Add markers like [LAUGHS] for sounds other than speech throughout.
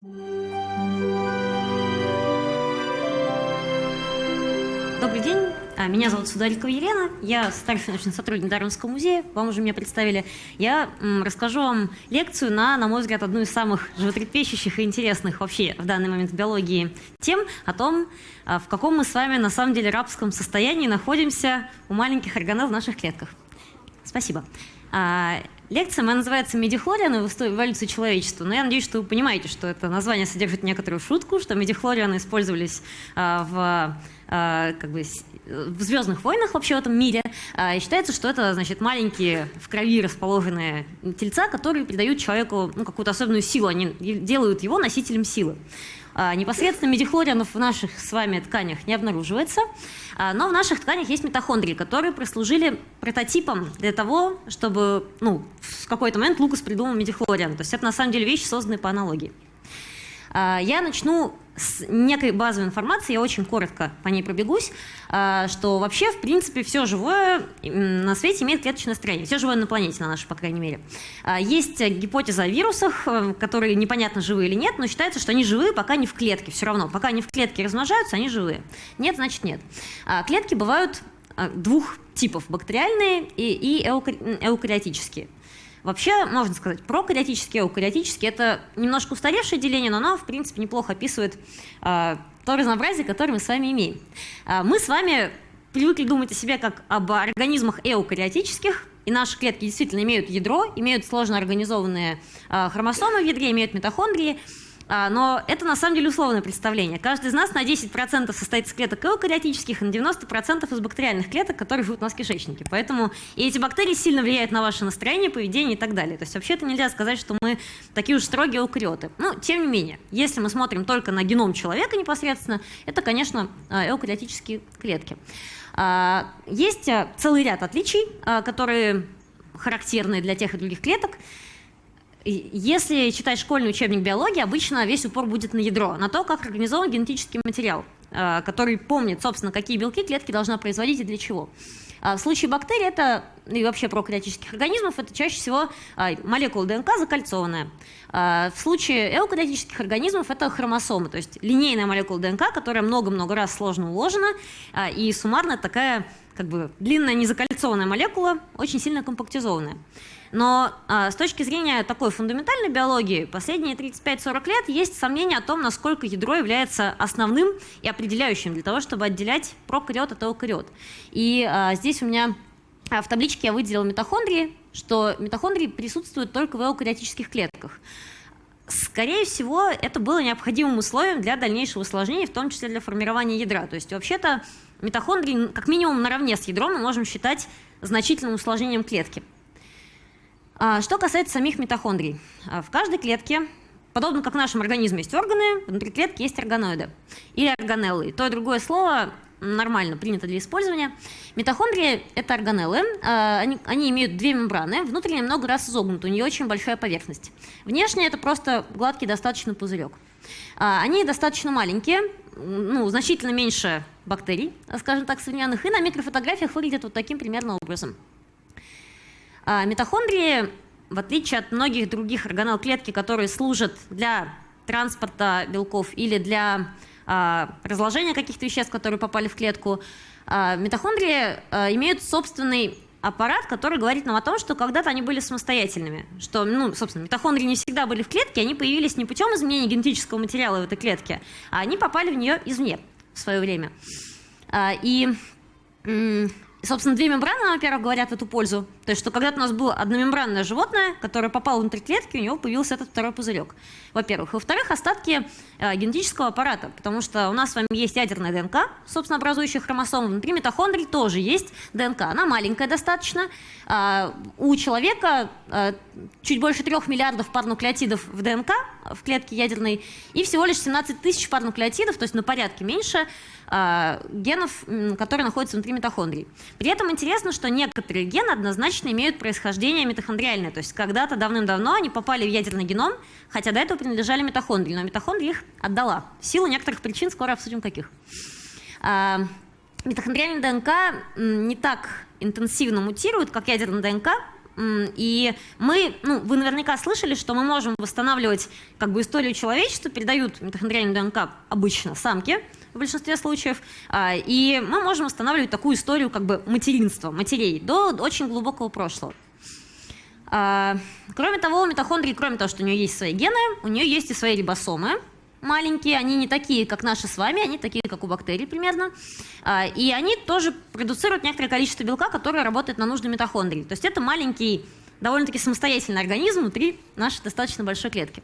Добрый день, а, меня зовут Сударикова Елена, я старший научный сотрудник Дарвинского музея, вам уже меня представили. Я расскажу вам лекцию на, на мой взгляд, одну из самых животрепещущих и интересных вообще в данный момент в биологии тем о том, а, в каком мы с вами на самом деле рабском состоянии находимся у маленьких органелл в наших клетках. Спасибо. А, лекция моя называется «Медихлорианы в эволюции человечества», но я надеюсь, что вы понимаете, что это название содержит некоторую шутку, что медихлорианы использовались в а, как бы, в «Звездных войнах» вообще в этом мире. А, и считается, что это, значит, маленькие в крови расположенные тельца, которые придают человеку ну, какую-то особенную силу, они делают его носителем силы. А, непосредственно медихлорианов в наших с вами тканях не обнаруживается, но в наших тканях есть митохондрии, которые прослужили прототипом для того, чтобы ну, в какой-то момент Лукас придумал медихлориан. То есть это на самом деле вещи, созданные по аналогии. Я начну с некой базовой информацией, я очень коротко по ней пробегусь, а, что вообще, в принципе, все живое на свете имеет клеточное строение, все живое на планете, на нашей, по крайней мере. А, есть гипотеза о вирусах, э, которые непонятно, живые или нет, но считается, что они живые, пока не в клетке, все равно. Пока они в клетке размножаются, они живые. Нет, значит нет. А, клетки бывают двух типов, бактериальные и эукариотические. Вообще, можно сказать, прокариотический, эукариотический – это немножко устаревшее деление, но оно, в принципе, неплохо описывает э, то разнообразие, которое мы с вами имеем. Э, мы с вами привыкли думать о себе как об организмах эукариотических, и наши клетки действительно имеют ядро, имеют сложно организованные э, хромосомы в ядре, имеют митохондрии – но это на самом деле условное представление. Каждый из нас на 10% состоит из клеток эукариотических, на 90% из бактериальных клеток, которые живут у нас в кишечнике. Поэтому и эти бактерии сильно влияют на ваше настроение, поведение и так далее. То есть вообще-то нельзя сказать, что мы такие уж строгие эукариоты. Ну, тем не менее, если мы смотрим только на геном человека непосредственно, это, конечно, а, эукариотические клетки. А, есть целый ряд отличий, которые характерны для тех и других клеток. Если читать школьный учебник биологии, обычно весь упор будет на ядро, на то, как организован генетический материал, э, который помнит, собственно, какие белки клетки должна производить и для чего. А в случае бактерий это, и вообще прокариотических организмов, это чаще всего а, молекула ДНК закольцованная. А в случае эукариотических организмов это хромосомы, то есть линейная молекула ДНК, которая много-много раз сложно уложена, и суммарно такая как бы длинная незакольцованная молекула, очень сильно компактизованная. Но а, с точки зрения такой фундаментальной биологии, последние 35-40 лет есть сомнения о том, насколько ядро является основным и определяющим для того, чтобы отделять прокариот от эукариот. И а, здесь у меня а, в табличке я выделила митохондрии, что митохондрии присутствуют только в эукариотических клетках. Скорее всего, это было необходимым условием для дальнейшего усложнения, в том числе для формирования ядра. То есть, вообще-то, митохондрии как минимум наравне с ядром мы можем считать значительным усложнением клетки. А, что касается самих митохондрий. А, в каждой клетке, подобно как в нашем организме есть органы, внутри клетки есть органоиды или органеллы. То и другое слово нормально принято для использования. Митохондрии – это органеллы. А, они, они имеют две мембраны. Внутренняя много раз изогнута, у нее очень большая поверхность. Внешне это просто гладкий достаточно пузырек. Они достаточно маленькие, ну, значительно меньше бактерий, скажем так, современных, и на микрофотографиях выглядят вот таким примерно образом. А митохондрии, в отличие от многих других органелл клетки, которые служат для транспорта белков или для а, разложения каких-то веществ, которые попали в клетку, а, митохондрии имеют собственный аппарат, который говорит нам о том, что когда-то они были самостоятельными. Что, ну, собственно, митохондрии не всегда были в клетке, они появились не путем изменения генетического материала в этой клетке, а они попали в нее извне в свое время. И собственно, две мембраны, во-первых, говорят эту пользу. То есть, что когда-то у нас было одномембранное животное, которое попало внутрь клетки, у него появился этот второй пузырек. Во-первых. Во-вторых, остатки э, генетического аппарата, потому что у нас с вами есть ядерная ДНК, собственно, образующая хромосомы. Внутри митохондрий тоже есть ДНК. Она маленькая достаточно. Э, у человека э, чуть больше трех миллиардов пар нуклеотидов в ДНК, в клетке ядерной, и всего лишь 17 тысяч пар нуклеотидов, то есть на порядке меньше генов, которые находятся внутри митохондрий. При этом интересно, что некоторые гены однозначно имеют происхождение митохондриальное, то есть когда-то давным-давно они попали в ядерный геном, хотя до этого принадлежали митохондрии, но митохондрия их отдала. В силу некоторых причин, скоро обсудим каких. Э, митохондриальная ДНК не так интенсивно мутирует, как ядерная ДНК, И мы, ну, вы наверняка слышали, что мы можем восстанавливать как бы историю человечества, передают митохондриальную ДНК обычно самки, в большинстве случаев, а, и мы можем восстанавливать такую историю как бы материнства, матерей до очень глубокого прошлого. А, кроме того, у митохондрии, кроме того, что у нее есть свои гены, у нее есть и свои рибосомы, маленькие, они не такие, как наши с вами, они такие, как у бактерий примерно. А, и они тоже продуцируют некоторое количество белка, которое работает на нужды митохондрии. То есть это маленький, довольно-таки самостоятельный организм внутри нашей достаточно большой клетки.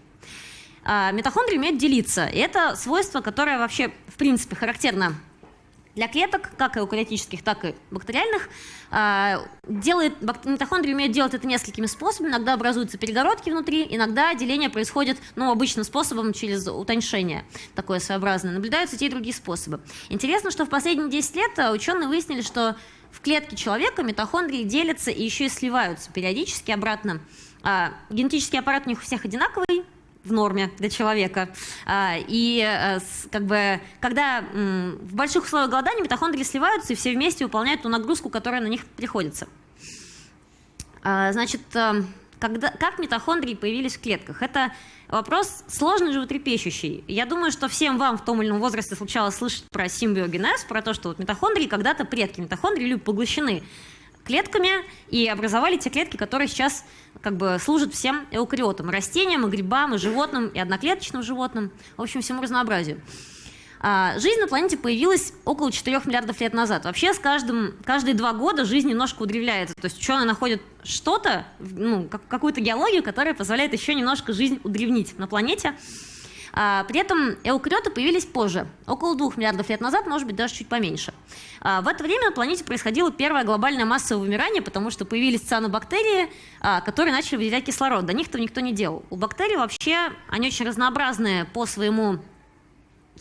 А, митохондрии умеют делиться. И это свойство, которое вообще, в принципе, характерно для клеток, как эукариотических, так и бактериальных, а, делает, митохондрии умеют делать это несколькими способами. Иногда образуются перегородки внутри, иногда деление происходит ну, обычным способом через утоньшение, такое своеобразное. Наблюдаются те и другие способы. Интересно, что в последние 10 лет а, ученые выяснили, что в клетке человека митохондрии делятся и еще и сливаются периодически обратно. А, генетический аппарат у них у всех одинаковый, в норме для человека. А, и э, как бы, когда в больших условиях голодания митохондрии сливаются и все вместе выполняют ту нагрузку, которая на них приходится. А, значит, э, когда, как митохондрии появились в клетках? Это вопрос сложный, животрепещущий. Я думаю, что всем вам в том или ином возрасте случалось слышать про симбиогенез, про то, что вот митохондрии когда-то предки митохондрии были поглощены клетками и образовали те клетки, которые сейчас как бы служат всем эукариотам, растениям, и грибам, и животным, и одноклеточным животным, в общем, всему разнообразию. А, жизнь на планете появилась около 4 миллиардов лет назад. Вообще с каждым, каждые два года жизнь немножко удревляется. То есть ученые находят что-то, ну, какую-то геологию, которая позволяет еще немножко жизнь удревнить на планете. А, при этом эукариоты появились позже, около двух миллиардов лет назад, может быть, даже чуть поменьше. А, в это время на планете происходило первое глобальное массовое вымирание, потому что появились цианобактерии, а, которые начали выделять кислород. До них-то никто не делал. У бактерий вообще, они очень разнообразные по своему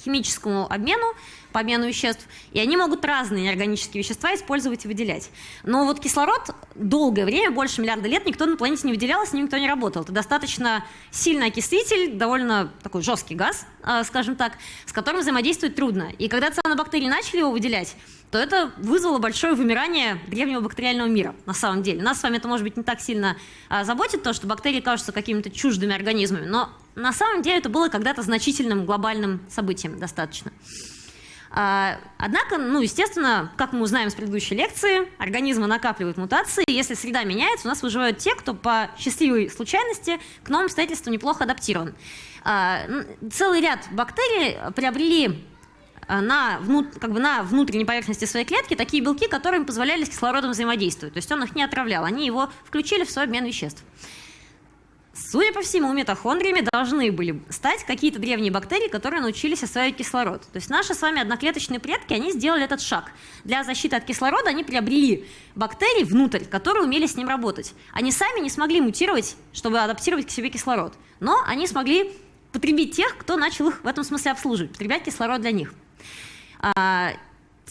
химическому обмену, по обмену веществ, и они могут разные неорганические вещества использовать и выделять. Но вот кислород долгое время, больше миллиарда лет, никто на планете не выделял, с ним никто не работал. Это достаточно сильный окислитель, довольно такой жесткий газ, а, скажем так, с которым взаимодействовать трудно. И когда цианобактерии начали его выделять, то это вызвало большое вымирание древнего бактериального мира, на самом деле. Нас с вами это, может быть, не так сильно а, заботит, то, что бактерии кажутся какими-то чуждыми организмами, но на самом деле это было когда-то значительным глобальным событием достаточно. А, однако, ну, естественно, как мы узнаем с предыдущей лекции, организмы накапливают мутации, и если среда меняется, у нас выживают те, кто по счастливой случайности к новым обстоятельствам неплохо адаптирован. А, целый ряд бактерий приобрели Э, на, как бы на внутренней поверхности своей клетки такие белки, которые им позволяли с кислородом взаимодействовать. То есть он их не отравлял, они его включили в свой обмен веществ. Судя по всему, митохондриями должны были стать какие-то древние бактерии, которые научились осваивать кислород. То есть наши с вами одноклеточные предки, они сделали этот шаг. Для защиты от кислорода они приобрели бактерии внутрь, которые умели с ним работать. Они сами не смогли мутировать, чтобы адаптировать к себе кислород. Но они смогли потребить тех, кто начал их в этом смысле обслуживать, потреблять кислород для них. А,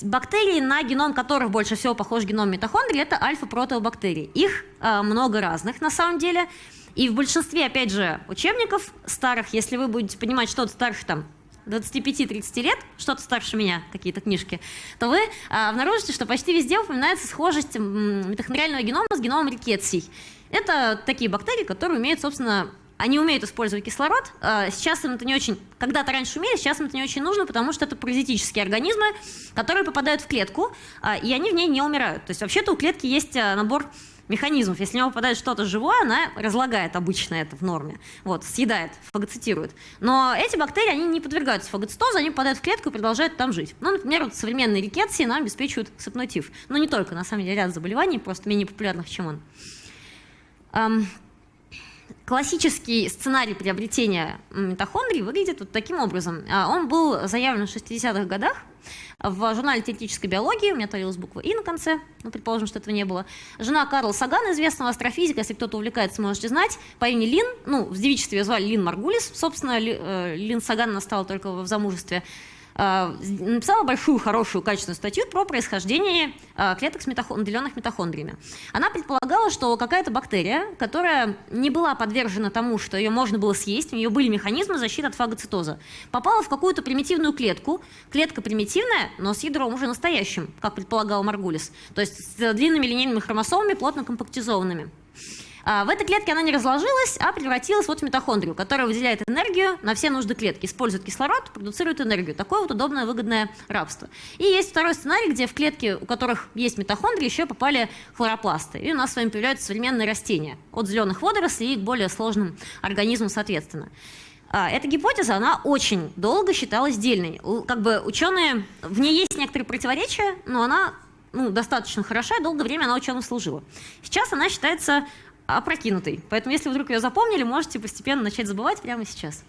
бактерии, на геном которых больше всего похож геном митохондрий, это альфа-протеобактерии. Их а, много разных на самом деле. И в большинстве, опять же, учебников старых, если вы будете понимать что-то старше там 25-30 лет, что-то старше меня, какие-то книжки, то вы а, обнаружите, что почти везде упоминается схожесть митохондриального генома с геномом рикетсий. Это такие бактерии, которые умеют, собственно, они умеют использовать кислород. А, сейчас им это не очень, когда-то раньше умели, сейчас им это не очень нужно, потому что это паразитические организмы, которые попадают в клетку, а, и они в ней не умирают. То есть вообще-то у клетки есть а, набор механизмов. Если в него попадает что-то живое, она разлагает обычно это в норме, вот, съедает, фагоцитирует. Но эти бактерии, они не подвергаются фагоцитозу, они попадают в клетку и продолжают там жить. Ну, например, вот современные рикетсии нам обеспечивают сыпной. Но не только, на самом деле, ряд заболеваний, просто менее популярных, чем он. Классический сценарий приобретения митохондрий выглядит вот таким образом. А, он был заявлен в 60-х годах в журнале теоретической биологии, у меня творилась буква «и» на конце, ну, предположим, что этого не было. Жена Карла Сагана, известного астрофизика, если кто-то увлекается, можете знать, по имени Лин, ну, в девичестве ее звали Лин Маргулис, собственно, э, Лин Саган настала только в замужестве, написала большую, хорошую, качественную статью про происхождение э, клеток, с митохон... наделенных митохондриями. Она предполагала, что какая-то бактерия, которая не была подвержена тому, что ее можно было съесть, у нее были механизмы защиты от фагоцитоза, попала в какую-то примитивную клетку. Клетка примитивная, но с ядром уже настоящим, как предполагал Маргулис. То есть с длинными линейными хромосомами, плотно компактизованными. А в этой клетке она не разложилась, а превратилась вот в митохондрию, которая выделяет энергию на все нужды клетки, использует кислород, продуцирует энергию. Такое вот удобное, выгодное рабство. И есть второй сценарий, где в клетки, у которых есть митохондрии, еще попали хлоропласты. И у нас с вами появляются современные растения. От зеленых водорослей и к более сложным организмам соответственно. А, эта гипотеза, она очень долго считалась дельной. Как бы ученые, в ней есть некоторые противоречия, но она ну, достаточно хороша, и долгое время она ученым служила. Сейчас она считается опрокинутой. Поэтому, если вдруг ее запомнили, можете постепенно начать забывать прямо сейчас.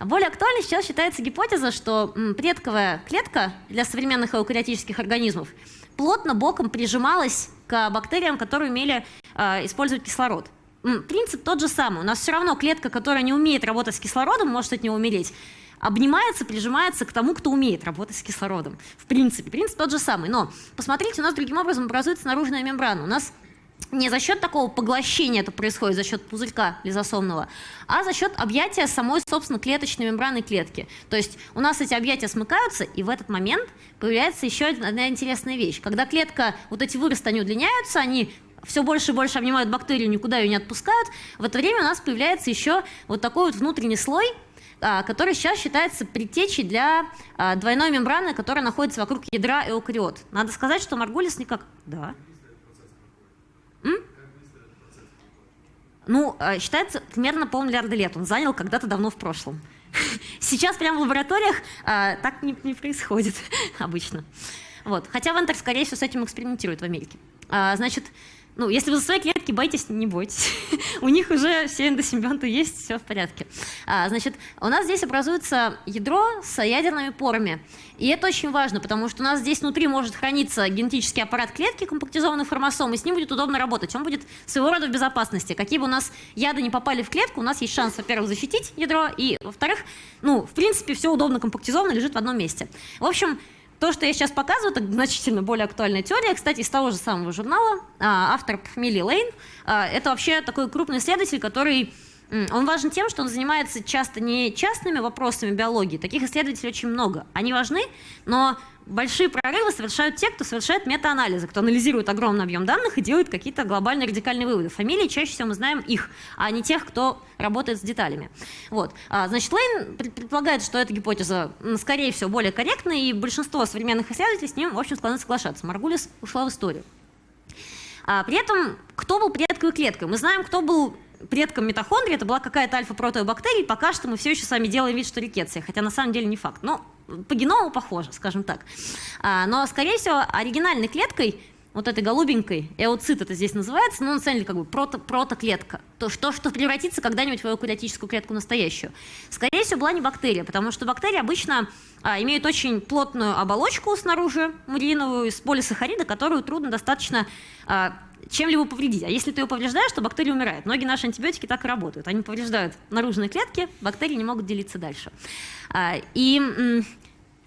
Более актуальной сейчас считается гипотеза, что предковая клетка для современных эукариотических организмов плотно боком прижималась к бактериям, которые умели э, использовать кислород. Принцип тот же самый. У нас все равно клетка, которая не умеет работать с кислородом, может от него умереть, обнимается, прижимается к тому, кто умеет работать с кислородом. В принципе, принцип тот же самый. Но посмотрите, у нас другим образом образуется наружная мембрана. У нас не за счет такого поглощения это происходит, за счет пузырька лизосомного, а за счет объятия самой, собственно, клеточной мембраны клетки. То есть у нас эти объятия смыкаются, и в этот момент появляется еще одна интересная вещь. Когда клетка, вот эти выросты, они удлиняются, они все больше и больше обнимают бактерию, никуда ее не отпускают, в это время у нас появляется еще вот такой вот внутренний слой, а, который сейчас считается предтечей для а, двойной мембраны, которая находится вокруг ядра эукариот. Надо сказать, что Маргулис никак... Да. Ну, э, считается, примерно полмиллиарда лет он занял когда-то давно в прошлом. [LAUGHS] Сейчас прямо в лабораториях а, так не, не происходит [LAUGHS] обычно. Вот. Хотя Вентер, скорее всего, с этим экспериментирует в Америке. А, значит, ну, если вы за свои клетки боитесь, не бойтесь. [LAUGHS] у них уже все эндосимбионты есть, все в порядке. А, значит, у нас здесь образуется ядро с ядерными порами. И это очень важно, потому что у нас здесь внутри может храниться генетический аппарат клетки, компактизованный хромосом, и с ним будет удобно работать. Он будет своего рода в безопасности. Какие бы у нас яды не попали в клетку, у нас есть шанс, во-первых, защитить ядро, и, во-вторых, ну, в принципе, все удобно компактизовано, лежит в одном месте. В общем, то, что я сейчас показываю, это значительно более актуальная теория, кстати, из того же самого журнала, а, автор фамилии Лейн. А, это вообще такой крупный исследователь, который он важен тем, что он занимается часто не частными вопросами биологии. Таких исследователей очень много. Они важны, но большие прорывы совершают те, кто совершает метаанализы, кто анализирует огромный объем данных и делает какие-то глобальные радикальные выводы. Фамилии чаще всего мы знаем их, а не тех, кто работает с деталями. Вот. А, значит, Лейн предполагает, что эта гипотеза, скорее всего, более корректная, и большинство современных исследователей с ним, в общем, склонны соглашаться. Маргулис ушла в историю. А, при этом, кто был предковой клеткой? Мы знаем, кто был предком митохондрии это была какая-то альфа-протеобактерия, пока что мы все еще с вами делаем вид, что рикетция, хотя на самом деле не факт. Но по геному похоже, скажем так. А, но, скорее всего, оригинальной клеткой вот этой голубенькой, эоцит это здесь называется, но на самом деле как бы прото, протоклетка, то, что, что превратится когда-нибудь в эукариотическую клетку настоящую. Скорее всего, была не бактерия, потому что бактерии обычно а, имеют очень плотную оболочку снаружи, муриновую, из полисахарида, которую трудно достаточно а, чем-либо повредить. А если ты ее повреждаешь, то бактерия умирает. Многие наши антибиотики так и работают. Они повреждают наружные клетки, бактерии не могут делиться дальше. А, и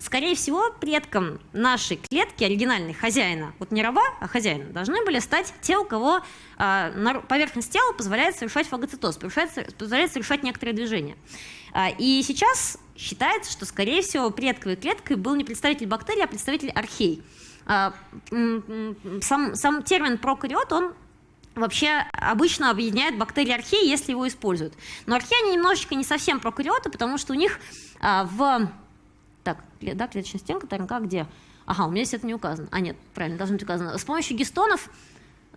скорее всего, предком нашей клетки, оригинальной хозяина, вот не раба, а хозяина, должны были стать те, у кого а, поверхность тела позволяет совершать фагоцитоз, позволяет совершать некоторые движения. А, и сейчас считается, что, скорее всего, предковой клеткой был не представитель бактерий, а представитель архей. А, сам, сам термин прокариот, он вообще обычно объединяет бактерии археи, если его используют. Но археи, они немножечко не совсем прокариоты, потому что у них в... Так, да, клеточная стенка, ТНК где? Ага, у меня здесь это не указано. А, нет, правильно, должно быть указано. С помощью гистонов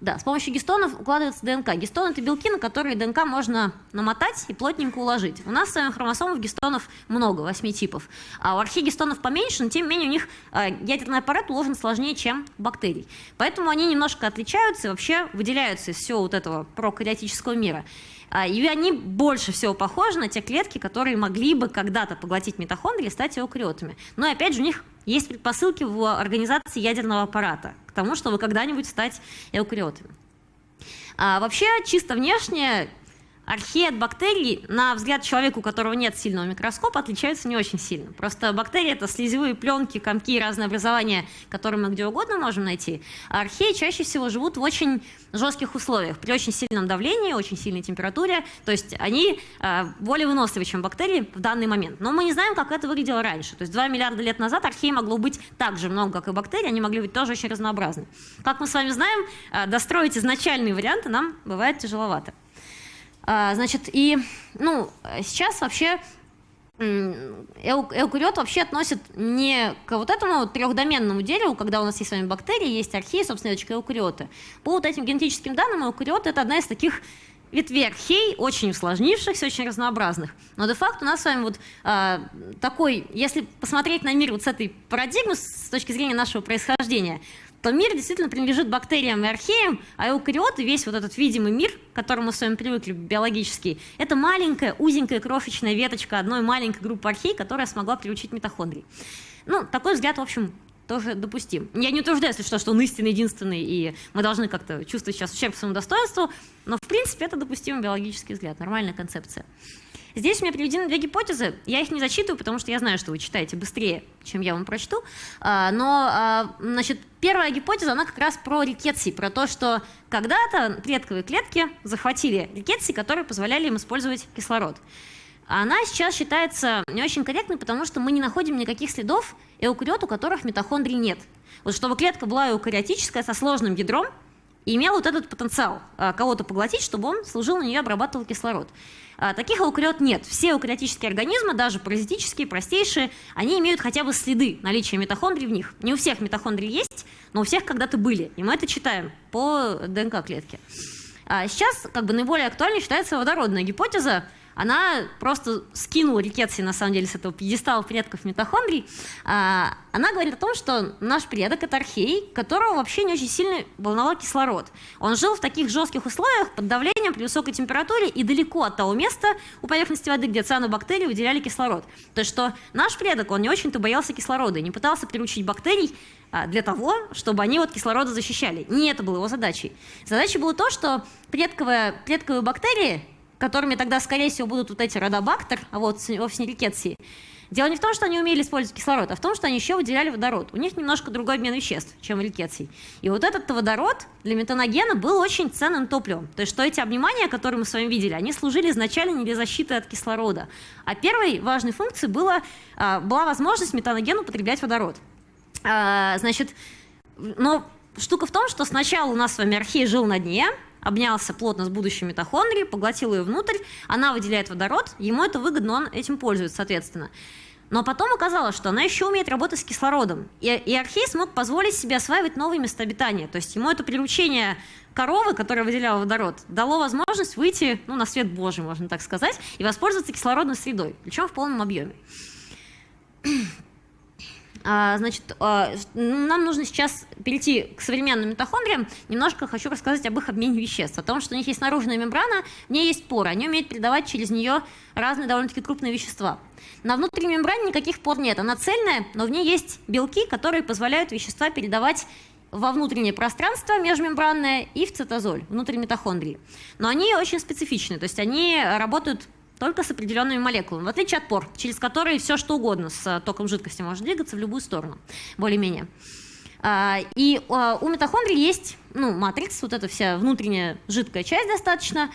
да, с помощью гистонов укладывается ДНК. Гистон – это белки, на которые ДНК можно намотать и плотненько уложить. У нас с вами хромосомов гистонов много, 8 типов. А у архигистонов поменьше, но тем не менее у них а, ядерный аппарат уложен сложнее, чем у бактерий. Поэтому они немножко отличаются и вообще выделяются из всего вот этого прокариотического мира. А, и они больше всего похожи на те клетки, которые могли бы когда-то поглотить митохондрии и стать эукариотами. Но опять же у них есть предпосылки в организации ядерного аппарата к тому, чтобы когда-нибудь стать эукариотами. А вообще, чисто внешне, археи от бактерий, на взгляд человека, у которого нет сильного микроскопа, отличаются не очень сильно. Просто бактерии – это слезевые пленки, комки, разные образования, которые мы где угодно можем найти. А археи чаще всего живут в очень жестких условиях, при очень сильном давлении, очень сильной температуре. То есть они э, более выносливы, чем бактерии в данный момент. Но мы не знаем, как это выглядело раньше. То есть 2 миллиарда лет назад археи могло быть так же много, как и бактерии, они могли быть тоже очень разнообразны. Как мы с вами знаем, э, достроить изначальные варианты нам бывает тяжеловато. А, значит, и ну, сейчас вообще эукариот вообще относят не к вот этому трехдоменному дереву, когда у нас есть с вами бактерии, есть археи, собственно, это эукариоты. По вот этим генетическим данным, эукариоты – это одна из таких ветвей архей, очень усложнившихся, очень разнообразных. Но де-факто у нас с вами вот э, такой, если посмотреть на мир вот с этой парадигмы, с точки зрения нашего происхождения, то мир действительно принадлежит бактериям и археям, а эукариоты, весь вот этот видимый мир, к которому мы с вами привыкли биологический, это маленькая, узенькая, крошечная веточка одной маленькой группы архей, которая смогла приучить митохондрий. Ну, такой взгляд, в общем, тоже допустим. Я не утверждаю, если что, что он истинный, единственный, и мы должны как-то чувствовать сейчас ущерб своему достоинству, но, в принципе, это допустимый биологический взгляд, нормальная концепция. Здесь у меня приведены две гипотезы. Я их не зачитываю, потому что я знаю, что вы читаете быстрее, чем я вам прочту. А, но, а, значит, первая гипотеза, она как раз про рикетси, про то, что когда-то предковые клетки захватили рикетси, которые позволяли им использовать кислород. Она сейчас считается не очень корректной, потому что мы не находим никаких следов эукариот, у которых митохондрий нет. Вот чтобы клетка была эукариотическая, со сложным ядром, и имел вот этот потенциал а, кого-то поглотить, чтобы он служил на нее, обрабатывал кислород. А, таких эукариот нет. Все эукариотические организмы, даже паразитические, простейшие, они имеют хотя бы следы наличия митохондрий в них. Не у всех митохондрии есть, но у всех когда-то были. И мы это читаем по ДНК-клетке. А сейчас как бы наиболее актуальной считается водородная гипотеза, она просто скинула рикетси, на самом деле, с этого пьедестала предков митохондрий. А, она говорит о том, что наш предок – это архей, которого вообще не очень сильно волновал кислород. Он жил в таких жестких условиях, под давлением, при высокой температуре и далеко от того места у поверхности воды, где цианобактерии выделяли кислород. То есть, что наш предок, он не очень-то боялся кислорода и не пытался приручить бактерий а, для того, чтобы они от кислорода защищали. Не это было его задачей. Задачей было то, что предковые, предковые бактерии которыми тогда, скорее всего, будут вот эти родобактер, а вот вовсе не рикетсии, Дело не в том, что они умели использовать кислород, а в том, что они еще выделяли водород. У них немножко другой обмен веществ, чем у рикетсий. И вот этот водород для метаногена был очень ценным топливом. То есть, что эти обнимания, которые мы с вами видели, они служили изначально не для защиты от кислорода. А первой важной функцией было, а, была возможность метаногену употреблять водород. А, значит, но штука в том, что сначала у нас с вами архей жил на дне, обнялся плотно с будущей митохондрией, поглотил ее внутрь, она выделяет водород, ему это выгодно, он этим пользуется, соответственно. Но потом оказалось, что она еще умеет работать с кислородом. И, и Архей смог позволить себе осваивать новые места обитания. То есть ему это приручение коровы, которая выделяла водород, дало возможность выйти ну, на свет Божий, можно так сказать, и воспользоваться кислородной средой, причем в полном объеме. А, значит, а, нам нужно сейчас перейти к современным митохондриям. Немножко хочу рассказать об их обмене веществ, о том, что у них есть наружная мембрана, в ней есть поры, они умеют передавать через нее разные довольно-таки крупные вещества. На внутренней мембране никаких пор нет, она цельная, но в ней есть белки, которые позволяют вещества передавать во внутреннее пространство межмембранное и в цитозоль, внутрь митохондрии. Но они очень специфичны, то есть они работают только с определенными молекулами, в отличие от пор, через которые все что угодно с э, током жидкости может двигаться в любую сторону, более-менее. А, и а, у митохондрий есть ну, матрикс, вот эта вся внутренняя жидкая часть достаточно.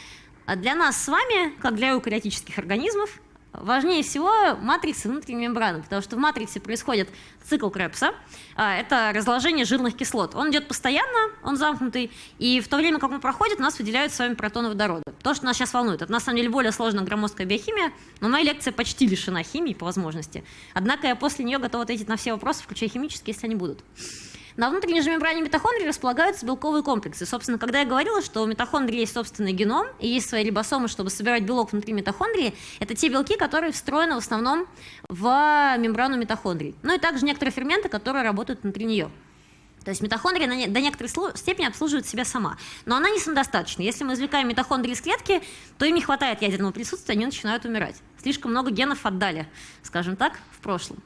А для нас с вами, как для эукариотических организмов, Важнее всего матрицы внутренней мембраны, потому что в матриксе происходит цикл Крепса. А, это разложение жирных кислот. Он идет постоянно, он замкнутый, и в то время, как он проходит, у нас выделяют с вами протоны водорода. То, что нас сейчас волнует, это на самом деле более сложная громоздкая биохимия, но моя лекция почти лишена химии по возможности. Однако я после нее готова ответить на все вопросы, включая химические, если они будут. На внутренней же мембране митохондрий располагаются белковые комплексы. Собственно, когда я говорила, что у митохондрии есть собственный геном и есть свои рибосомы, чтобы собирать белок внутри митохондрии, это те белки, которые встроены в основном в мембрану митохондрий. Ну и также некоторые ферменты, которые работают внутри нее. То есть митохондрия до некоторой степени обслуживает себя сама. Но она не самодостаточна. Если мы извлекаем митохондрии из клетки, то им не хватает ядерного присутствия, они начинают умирать. Слишком много генов отдали, скажем так, в прошлом.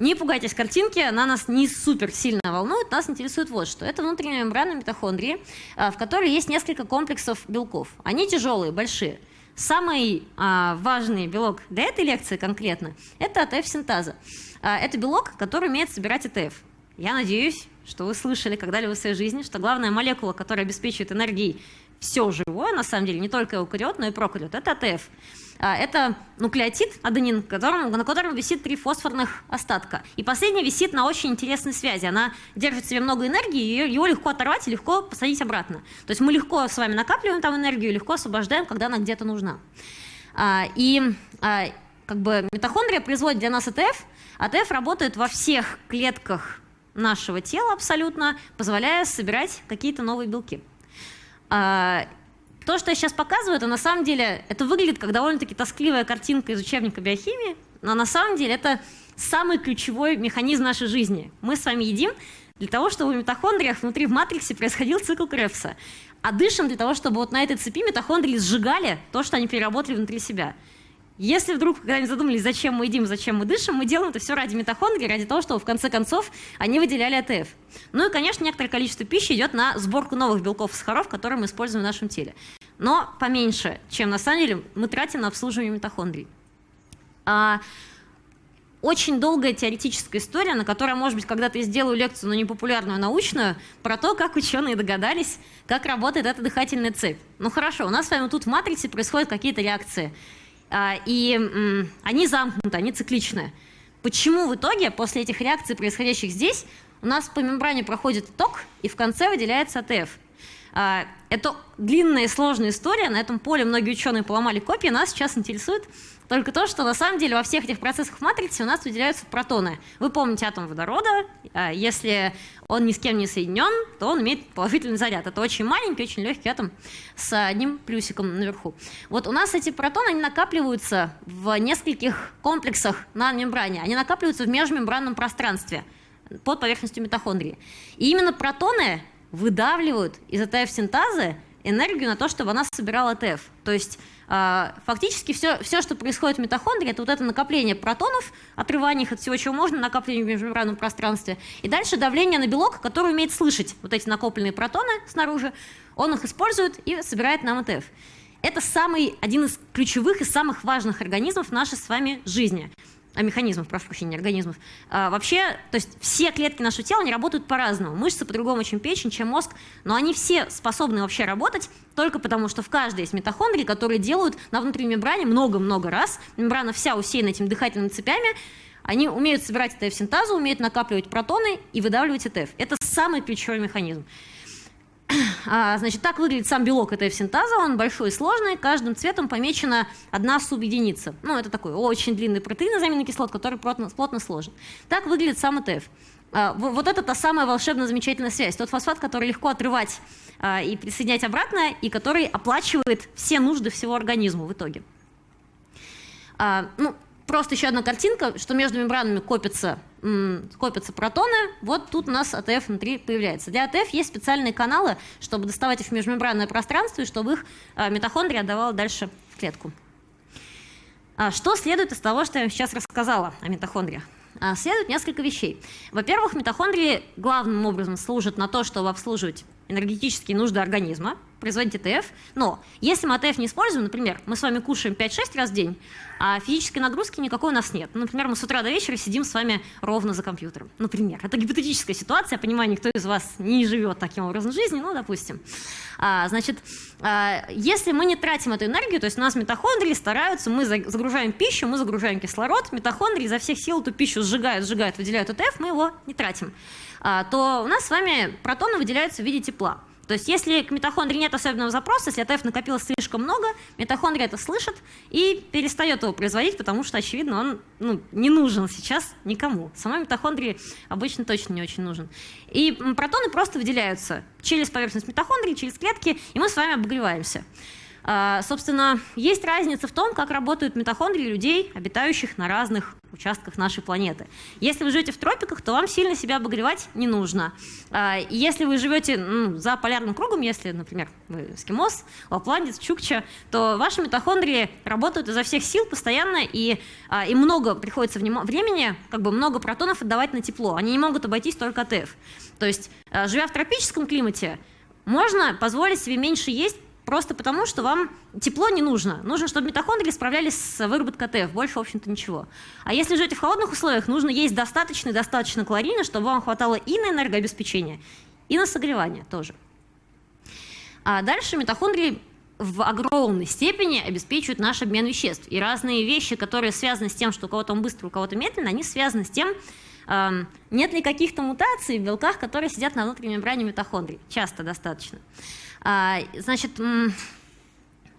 Не пугайтесь картинки, она нас не супер сильно волнует, нас интересует вот что. Это внутренняя мембрана митохондрии, а, в которой есть несколько комплексов белков. Они тяжелые, большие. Самый а, важный белок для этой лекции конкретно – это АТФ-синтаза. А, это белок, который умеет собирать АТФ. Я надеюсь, что вы слышали когда-либо в своей жизни, что главная молекула, которая обеспечивает энергией все живое, на самом деле, не только эукариот, но и прокариот, это АТФ. А, это нуклеотид, аденин, котором, на котором висит три фосфорных остатка. И последняя висит на очень интересной связи. Она держит в себе много энергии, и его легко оторвать и легко посадить обратно. То есть мы легко с вами накапливаем там энергию, легко освобождаем, когда она где-то нужна. А, и а, как бы митохондрия производит для нас АТФ. АТФ работает во всех клетках нашего тела абсолютно, позволяя собирать какие-то новые белки. То, что я сейчас показываю, это на самом деле, это выглядит как довольно-таки тоскливая картинка из учебника биохимии, но на самом деле это самый ключевой механизм нашей жизни. Мы с вами едим для того, чтобы в митохондриях внутри в матриксе происходил цикл Кребса, а дышим для того, чтобы вот на этой цепи митохондрии сжигали то, что они переработали внутри себя. Если вдруг когда-нибудь задумались, зачем мы едим, зачем мы дышим, мы делаем это все ради митохондрий, ради того, чтобы в конце концов они выделяли АТФ. Ну и, конечно, некоторое количество пищи идет на сборку новых белков и сахаров, которые мы используем в нашем теле. Но поменьше, чем на самом деле мы тратим на обслуживание митохондрий. А, очень долгая теоретическая история, на которой, может быть, когда-то я сделаю лекцию, но не популярную, а научную, про то, как ученые догадались, как работает эта дыхательная цепь. Ну хорошо, у нас с вами тут в матрице происходят какие-то реакции. А, и они замкнуты, они цикличные. Почему в итоге после этих реакций, происходящих здесь, у нас по мембране проходит ток, и в конце выделяется АТФ? А, это длинная и сложная история, на этом поле многие ученые поломали копии, нас сейчас интересует только то, что на самом деле во всех этих процессах в матрице у нас выделяются протоны. Вы помните атом водорода, а, если он ни с кем не соединен, то он имеет положительный заряд. Это очень маленький, очень легкий атом с одним плюсиком наверху. Вот у нас эти протоны, они накапливаются в нескольких комплексах на мембране. Они накапливаются в межмембранном пространстве под поверхностью митохондрии. И именно протоны выдавливают из АТФ-синтазы энергию на то, чтобы она собирала АТФ. То есть э, фактически все, все, что происходит в митохондрии, это вот это накопление протонов, отрывание их от всего, чего можно, накопление в межмембранном пространстве, и дальше давление на белок, который умеет слышать вот эти накопленные протоны снаружи, он их использует и собирает нам АТФ. Это самый, один из ключевых и самых важных организмов нашей с вами жизни механизмов, прошу прощения, организмов. А, вообще, то есть все клетки нашего тела, они работают по-разному. Мышцы по-другому, чем печень, чем мозг, но они все способны вообще работать только потому, что в каждой есть митохондрии, которые делают на внутренней мембране много-много раз. Мембрана вся усеяна этими дыхательными цепями, они умеют собирать АТФ-синтазу, умеют накапливать протоны и выдавливать АТФ. Это самый ключевой механизм. А, значит, так выглядит сам белок этой синтаза, он большой и сложный, каждым цветом помечена одна субъединица. Ну, это такой очень длинный протеин из аминокислот, который плотно, плотно сложен. Так выглядит сам ЭТФ. А, вот это та самая волшебная замечательная связь. Тот фосфат, который легко отрывать а, и присоединять обратно, и который оплачивает все нужды всего организма в итоге. Ну, просто еще одна картинка, что между мембранами копятся, копятся протоны. Вот тут у нас АТФ внутри появляется. Для АТФ есть специальные каналы, чтобы доставать их в межмембранное пространство и чтобы их а, митохондрия отдавала дальше в клетку. А что следует из того, что я сейчас рассказала о митохондриях? А, следует несколько вещей. Во-первых, митохондрии главным образом служат на то, чтобы обслуживать энергетические нужды организма, производить АТФ. Но если мы АТФ не используем, например, мы с вами кушаем 5-6 раз в день, а физической нагрузки никакой у нас нет. Ну, например, мы с утра до вечера сидим с вами ровно за компьютером. Например, это гипотетическая ситуация, я понимаю, никто из вас не живет таким образом жизни, ну, допустим. А, значит, а, если мы не тратим эту энергию, то есть у нас митохондрии стараются, мы загружаем пищу, мы загружаем кислород, митохондрии изо всех сил эту пищу сжигают, сжигают, выделяют АТФ, мы его не тратим, а, то у нас с вами протоны выделяются в виде тепла. То есть если к митохондрии нет особенного запроса, если АТФ накопилось слишком много, митохондрия это слышит и перестает его производить, потому что, очевидно, он ну, не нужен сейчас никому. Самой митохондрии обычно точно не очень нужен. И протоны просто выделяются через поверхность митохондрии, через клетки, и мы с вами обогреваемся. А, собственно, есть разница в том, как работают митохондрии людей, обитающих на разных участках нашей планеты. Если вы живете в тропиках, то вам сильно себя обогревать не нужно. А, если вы живете ну, за полярным кругом, если, например, вы эскимос, лапландец, чукча, то ваши митохондрии работают изо всех сил постоянно, и а, им много приходится времени, как бы много протонов отдавать на тепло. Они не могут обойтись только АТФ. То есть, живя в тропическом климате, можно позволить себе меньше есть, Просто потому, что вам тепло не нужно. Нужно, чтобы митохондрии справлялись с выработкой ТФ. Больше, в общем-то, ничего. А если живете в холодных условиях, нужно есть достаточно и достаточно калорийно, чтобы вам хватало и на энергообеспечение, и на согревание тоже. А дальше митохондрии в огромной степени обеспечивают наш обмен веществ. И разные вещи, которые связаны с тем, что у кого-то он быстро, у кого-то медленно, они связаны с тем, нет ли каких-то мутаций в белках, которые сидят на внутренней мембране митохондрий. Часто достаточно. А, значит,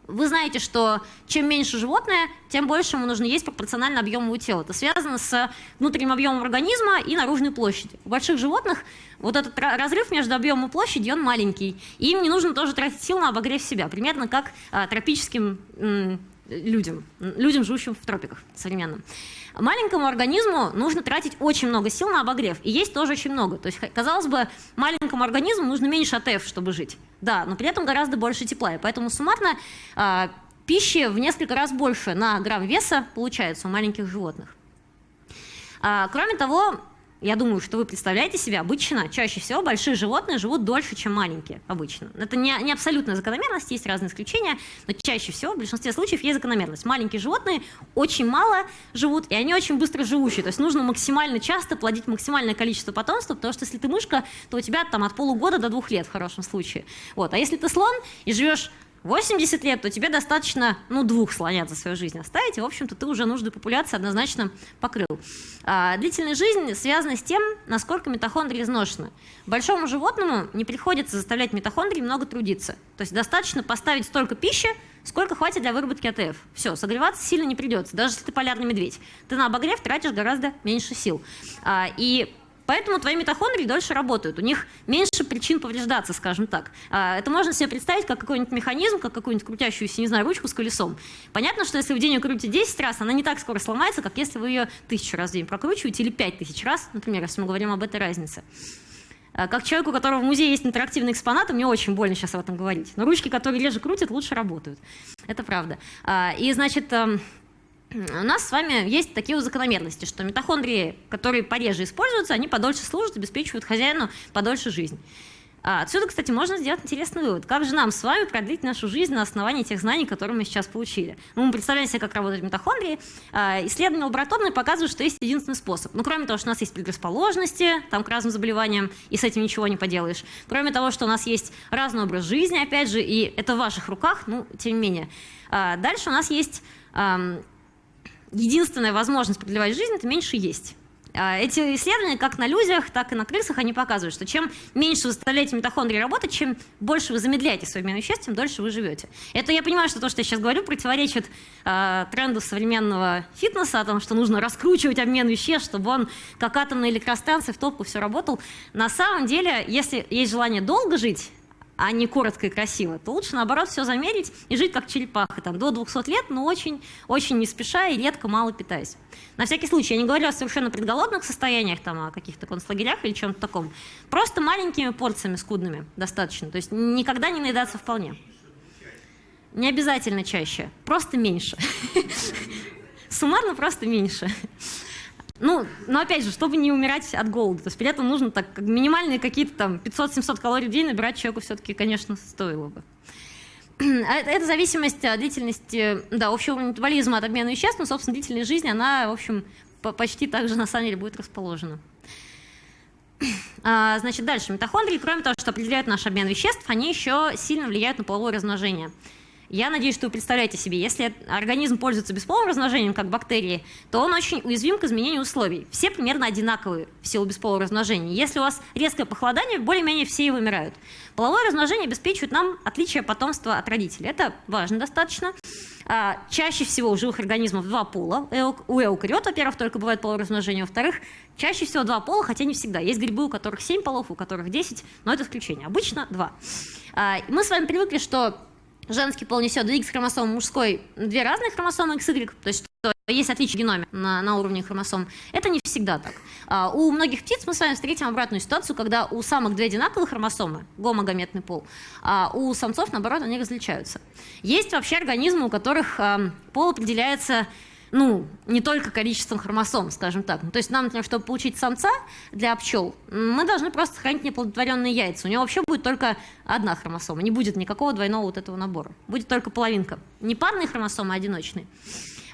вы знаете, что чем меньше животное, тем больше ему нужно есть пропорционально объему тела. Это связано с внутренним объемом организма и наружной площадью. У больших животных вот этот разрыв между объемом и площадью, он маленький. И им не нужно тоже тратить сил на обогрев себя. Примерно как а, тропическим людям, людям, живущим в тропиках современным. Маленькому организму нужно тратить очень много сил на обогрев, и есть тоже очень много. То есть, казалось бы, маленькому организму нужно меньше АТФ, чтобы жить. Да, но при этом гораздо больше тепла, и поэтому суммарно э, пищи в несколько раз больше на грамм веса получается у маленьких животных. А, кроме того, я думаю, что вы представляете себе, обычно, чаще всего большие животные живут дольше, чем маленькие обычно. Это не, не абсолютная закономерность, есть разные исключения, но чаще всего, в большинстве случаев, есть закономерность. Маленькие животные очень мало живут, и они очень быстро живущие. То есть нужно максимально часто плодить максимальное количество потомства, потому что если ты мышка, то у тебя там от полугода до двух лет в хорошем случае. Вот. А если ты слон и живешь 80 лет, то тебе достаточно, ну, двух слонят за свою жизнь оставить, и, в общем-то, ты уже нужную популяцию однозначно покрыл. А, длительная жизнь связана с тем, насколько митохондрии изношены. Большому животному не приходится заставлять митохондрии много трудиться. То есть достаточно поставить столько пищи, сколько хватит для выработки АТФ. Все, согреваться сильно не придется, даже если ты полярный медведь. Ты на обогрев тратишь гораздо меньше сил. А, и Поэтому твои митохондрии дольше работают, у них меньше причин повреждаться, скажем так. А, это можно себе представить как какой-нибудь механизм, как какую-нибудь крутящуюся, не знаю, ручку с колесом. Понятно, что если вы день ее крутите 10 раз, она не так скоро сломается, как если вы ее тысячу раз в день прокручиваете или 5000 раз, например, если мы говорим об этой разнице. А, как человеку, у которого в музее есть интерактивные экспонаты, мне очень больно сейчас об этом говорить. Но ручки, которые реже крутят, лучше работают. Это правда. А, и, значит, эм, у нас с вами есть такие вот закономерности, что митохондрии, которые пореже используются, они подольше служат, обеспечивают хозяину подольше жизнь. А отсюда, кстати, можно сделать интересный вывод. Как же нам с вами продлить нашу жизнь на основании тех знаний, которые мы сейчас получили? Ну, мы представляем себе, как работают митохондрии. А, исследования лабораторные показывают, что есть единственный способ. Ну, кроме того, что у нас есть предрасположенности там, к разным заболеваниям, и с этим ничего не поделаешь. Кроме того, что у нас есть разный образ жизни, опять же, и это в ваших руках, ну, тем не менее. А, дальше у нас есть единственная возможность продлевать жизнь – это меньше есть. А, эти исследования, как на людях, так и на крысах, они показывают, что чем меньше вы заставляете митохондрии работать, чем больше вы замедляете свой обмен веществ, тем дольше вы живете. Это я понимаю, что то, что я сейчас говорю, противоречит э, тренду современного фитнеса, о том, что нужно раскручивать обмен веществ, чтобы он, как атомная электростанция, в топку все работал. На самом деле, если есть желание долго жить, а не коротко и красиво, то лучше, наоборот, все замерить и жить как черепаха, там, до 200 лет, но очень, очень не спеша и редко мало питаясь. На всякий случай, я не говорю о совершенно предголодных состояниях, там, о каких-то концлагерях или чем-то таком. Просто маленькими порциями скудными достаточно, то есть никогда не наедаться вполне. Не обязательно чаще, просто меньше. [LAUGHS] Суммарно просто меньше. Ну, но опять же, чтобы не умирать от голода. То есть при этом нужно так минимальные какие-то там 500-700 калорий в день набирать человеку все-таки, конечно, стоило бы. А это зависимость от длительности, да, общего метаболизма от обмена веществ, но, собственно, длительность жизни, она, в общем, почти так же, на самом деле, будет расположена. А, значит, дальше. Митохондрии, кроме того, что определяют наш обмен веществ, они еще сильно влияют на половое размножение. Я надеюсь, что вы представляете себе, если организм пользуется бесполым размножением, как бактерии, то он очень уязвим к изменению условий. Все примерно одинаковые в силу бесполого размножения. Если у вас резкое похолодание, более-менее все и вымирают. Половое размножение обеспечивает нам отличие потомства от родителей. Это важно достаточно. А, чаще всего у живых организмов два пола. У эукариот, во-первых, только бывает половое размножение. Во-вторых, чаще всего два пола, хотя не всегда. Есть грибы, у которых семь полов, у которых десять, но это исключение. Обычно два. А, мы с вами привыкли, что женский пол несет две X-хромосомы, мужской две разные хромосомы XY, то есть есть отличие в геноме на, на уровне хромосом. Это не всегда так. А, у многих птиц мы с вами встретим обратную ситуацию, когда у самок две одинаковые хромосомы, гомогаметный пол, а у самцов, наоборот, они различаются. Есть вообще организмы, у которых а, пол определяется ну, не только количеством хромосом, скажем так. То есть нам, например, чтобы получить самца для пчел, мы должны просто сохранить неплодотворенные яйца. У него вообще будет только одна хромосома, не будет никакого двойного вот этого набора. Будет только половинка. Не парные хромосомы, а одиночные.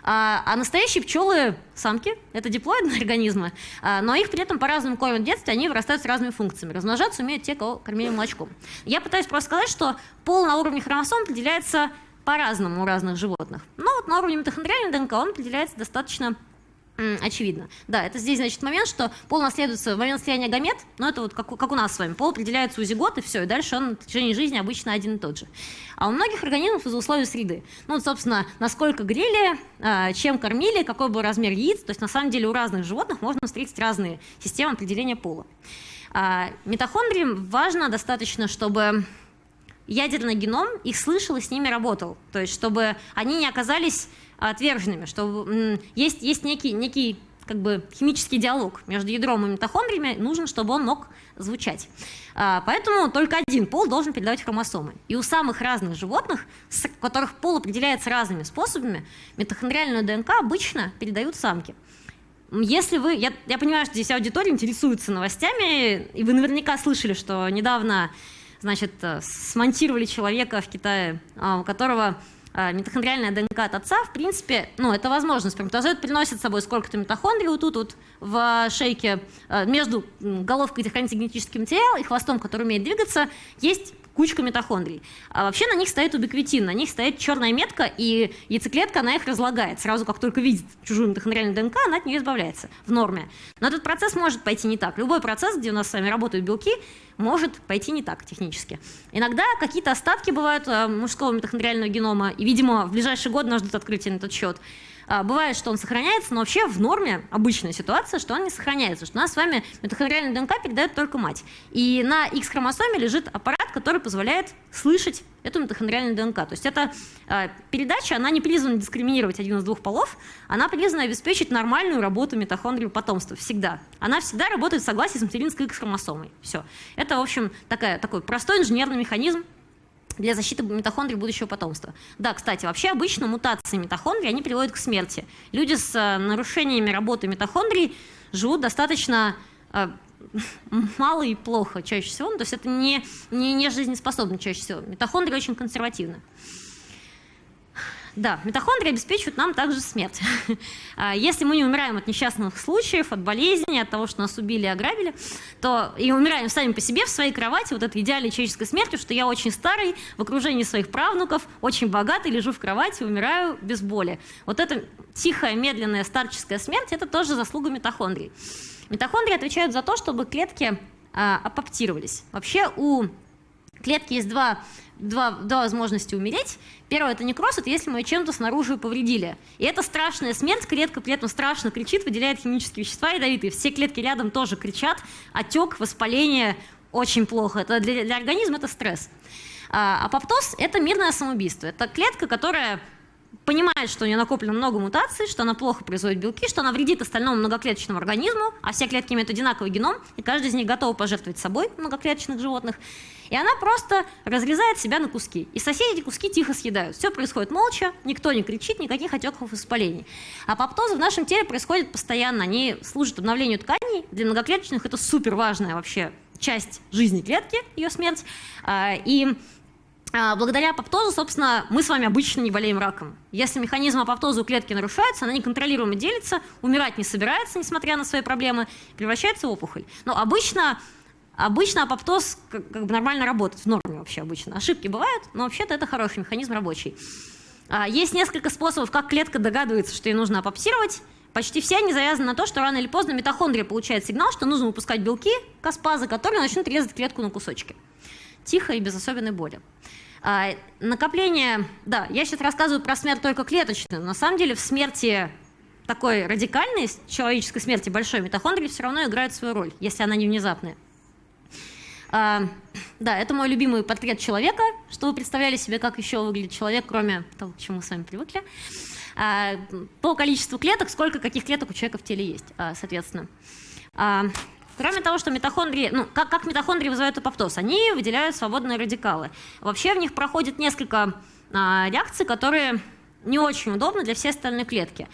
А, а настоящие пчелы самки, это диплоидные [LAUGHS] организмы, а, но их при этом по-разному кормят в детстве, они вырастают с разными функциями. Размножаться умеют те, кого кормили молочком. Я пытаюсь просто сказать, что пол на уровне хромосом определяется по-разному у разных животных. Но вот на уровне митохондриальной ДНК он определяется достаточно очевидно. Да, это здесь, значит, момент, что пол наследуется в момент слияния гамет, но это вот как, как у нас с вами. Пол определяется у зигот, и все, и дальше он в течение жизни обычно один и тот же. А у многих организмов из-за условий среды. Ну, вот, собственно, насколько грели, а, чем кормили, какой был размер яиц. То есть, на самом деле, у разных животных можно встретить разные системы определения пола. А, митохондриям важно достаточно, чтобы ядерный геном их слышал и с ними работал. То есть, чтобы они не оказались отверженными, что есть, есть некий, некий как бы химический диалог между ядром и митохондриями, нужно, чтобы он мог звучать. А, поэтому только один пол должен передавать хромосомы. И у самых разных животных, у которых пол определяется разными способами, митохондриальную ДНК обычно передают самки. Если вы, я, я понимаю, что здесь аудитория интересуется новостями, и вы наверняка слышали, что недавно значит, э, смонтировали человека в Китае, а, у которого а, митохондриальная ДНК от отца, в принципе, ну, это возможно. Сперматозоид приносит с собой сколько-то митохондрий вот тут вот в шейке, э, между головкой, где хранится генетический материал, и хвостом, который умеет двигаться, есть кучка митохондрий. А вообще на них стоит убиквитин, на них стоит черная метка, и яйцеклетка, она их разлагает. Сразу, как только видит чужую митохондриальную ДНК, она от нее избавляется в норме. Но этот процесс может пойти не так. Любой процесс, где у нас с вами работают белки, может пойти не так технически. Иногда какие-то остатки бывают э, мужского митохондриального генома, и, видимо, в ближайший год нас ждут открытия на этот счет. А, бывает, что он сохраняется, но вообще в норме обычная ситуация, что он не сохраняется, что у нас с вами митохондриальная ДНК передает только мать. И на X-хромосоме лежит аппарат, который позволяет слышать эту митохондриальную ДНК. То есть эта передача, она не призвана дискриминировать один из двух полов, она призвана обеспечить нормальную работу митохондрии потомства всегда. Она всегда работает в согласии с материнской X-хромосомой. Все. Это, в общем, такая, такой простой инженерный механизм, для защиты митохондрий будущего потомства. Да, кстати, вообще обычно мутации митохондрий, они приводят к смерти. Люди с э, нарушениями работы митохондрий живут достаточно э, [LAUGHS] мало и плохо чаще всего, ну, то есть это не, не, не жизнеспособно чаще всего. Митохондрии очень консервативны. Да, митохондрии обеспечивают нам также смерть. [LAUGHS] А, если мы не умираем от несчастных случаев, от болезней, от того, что нас убили и ограбили, то и умираем сами по себе в своей кровати, вот этой идеальной человеческой смертью, что я очень старый, в окружении своих правнуков, очень богатый, лежу в кровати, умираю без боли. Вот эта тихая, медленная старческая смерть, это тоже заслуга митохондрий. Митохондрии отвечают за то, чтобы клетки а, апоптировались. Вообще у клетки есть два два, два возможности умереть. Первое – это некроз, это если мы чем-то снаружи повредили. И это страшная смерть, клетка при этом страшно кричит, выделяет химические вещества ядовитые. Все клетки рядом тоже кричат, отек, воспаление, очень плохо. Это для, для организма это стресс. А апоптоз – это мирное самоубийство. Это клетка, которая понимает, что у нее накоплено много мутаций, что она плохо производит белки, что она вредит остальному многоклеточному организму, а все клетки имеют одинаковый геном, и каждый из них готов пожертвовать собой многоклеточных животных. И она просто разрезает себя на куски. И соседи эти куски тихо съедают. Все происходит молча, никто не кричит, никаких отеков и воспалений. А апоптозы в нашем теле происходят постоянно. Они служат обновлению тканей. Для многоклеточных это супер важная вообще часть жизни клетки, ее смерть. А, и благодаря апоптозу, собственно, мы с вами обычно не болеем раком. Если механизм апоптоза у клетки нарушается, она неконтролируемо делится, умирать не собирается, несмотря на свои проблемы, превращается в опухоль. Но обычно, обычно апоптоз как, как бы нормально работает, в норме вообще обычно. Ошибки бывают, но вообще-то это хороший механизм рабочий. А, есть несколько способов, как клетка догадывается, что ей нужно апоптировать. Почти все они завязаны на то, что рано или поздно митохондрия получает сигнал, что нужно выпускать белки, каспазы, которые начнут резать клетку на кусочки тихо и без особенной боли. А, накопление, да, я сейчас рассказываю про смерть только клеточную, но на самом деле в смерти такой радикальной, человеческой смерти большой митохондрии все равно играет свою роль, если она не внезапная. А, да, это мой любимый портрет человека, что вы представляли себе, как еще выглядит человек, кроме того, к чему мы с вами привыкли. А, по количеству клеток, сколько каких клеток у человека в теле есть, а, соответственно. А, кроме того, что митохондрии, ну, как, как митохондрии вызывают апоптоз, они выделяют свободные радикалы. Вообще в них проходит несколько а, реакций, которые не очень удобны для всей остальной клетки.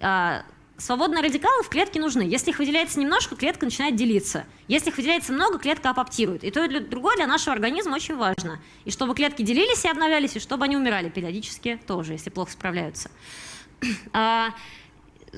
А, Свободные радикалы в клетке нужны. Если их выделяется немножко, клетка начинает делиться. Если их выделяется много, клетка апоптирует. И то, и другое для нашего организма очень важно. И чтобы клетки делились и обновлялись, и чтобы они умирали периодически тоже, если плохо справляются. [CLEARS THROAT]